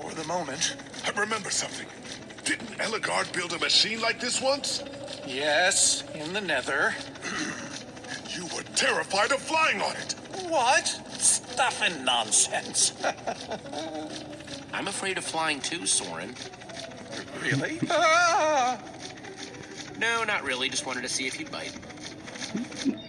For the moment. I remember something. Didn't Ellegaard build a machine like this once? Yes, in the nether. You were terrified of flying on it. What? Stuff and nonsense. I'm afraid of flying too, Soren. really? Ah! No, not really. Just wanted to see if you'd bite.